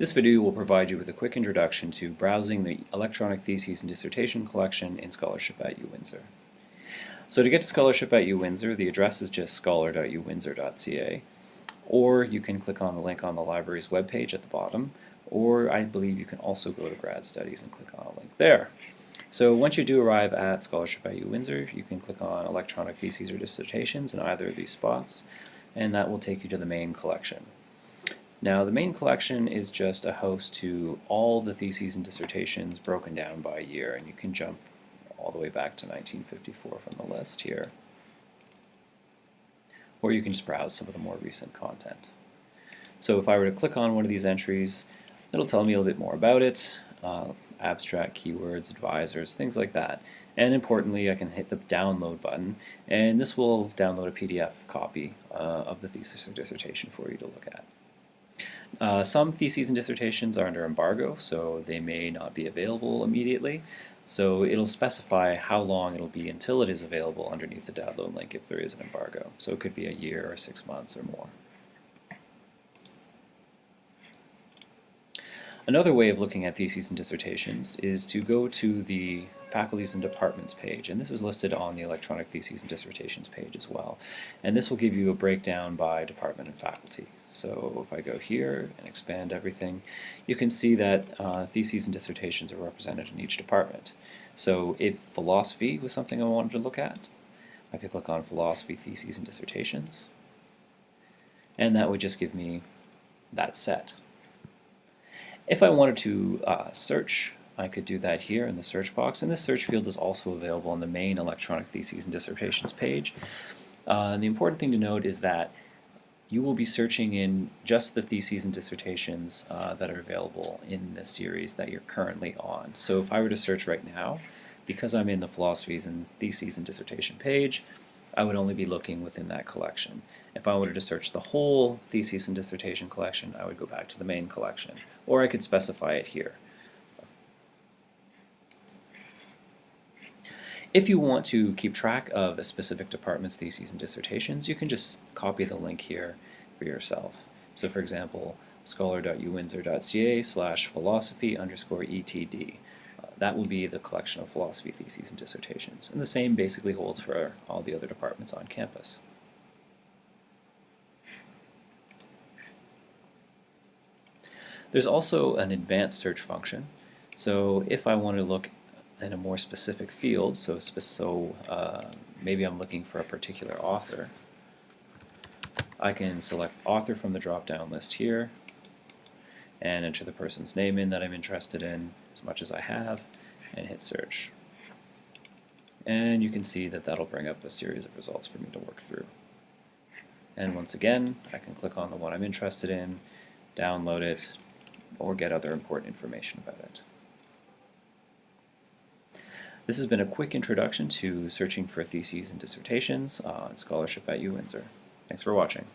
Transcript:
This video will provide you with a quick introduction to browsing the electronic theses and dissertation collection in Scholarship at UWindsor. So to get to Scholarship at UWindsor, the address is just scholar.uwindsor.ca, or you can click on the link on the library's webpage at the bottom, or I believe you can also go to Grad Studies and click on a link there. So once you do arrive at Scholarship at UWindsor, you can click on Electronic Theses or Dissertations in either of these spots, and that will take you to the main collection. Now the main collection is just a host to all the theses and dissertations broken down by year, and you can jump all the way back to 1954 from the list here. Or you can just browse some of the more recent content. So if I were to click on one of these entries, it'll tell me a little bit more about it, uh, abstract keywords, advisors, things like that. And importantly, I can hit the download button, and this will download a PDF copy uh, of the thesis or dissertation for you to look at. Uh, some theses and dissertations are under embargo, so they may not be available immediately. So it'll specify how long it'll be until it is available underneath the download link if there is an embargo. So it could be a year or six months or more. Another way of looking at theses and dissertations is to go to the faculties and departments page, and this is listed on the electronic theses and dissertations page as well. And this will give you a breakdown by department and faculty. So if I go here and expand everything, you can see that uh, theses and dissertations are represented in each department. So if philosophy was something I wanted to look at, I could click on philosophy, theses, and dissertations, and that would just give me that set. If I wanted to uh, search, I could do that here in the search box, and this search field is also available on the main electronic theses and dissertations page. Uh, and the important thing to note is that you will be searching in just the theses and dissertations uh, that are available in the series that you're currently on. So if I were to search right now, because I'm in the philosophies and theses and dissertation page, I would only be looking within that collection. If I wanted to search the whole thesis and dissertation collection, I would go back to the main collection, or I could specify it here. If you want to keep track of a specific department's theses and dissertations, you can just copy the link here for yourself. So for example, scholar.uwindsor.ca slash philosophy underscore etd. Uh, that will be the collection of philosophy theses and dissertations. And the same basically holds for all the other departments on campus. There's also an advanced search function. So if I want to look in a more specific field, so, so uh, maybe I'm looking for a particular author, I can select author from the drop-down list here and enter the person's name in that I'm interested in as much as I have and hit search. And you can see that that'll bring up a series of results for me to work through. And once again, I can click on the one I'm interested in, download it, or get other important information about it. This has been a quick introduction to searching for theses and dissertations on scholarship at UWindsor. Thanks for watching.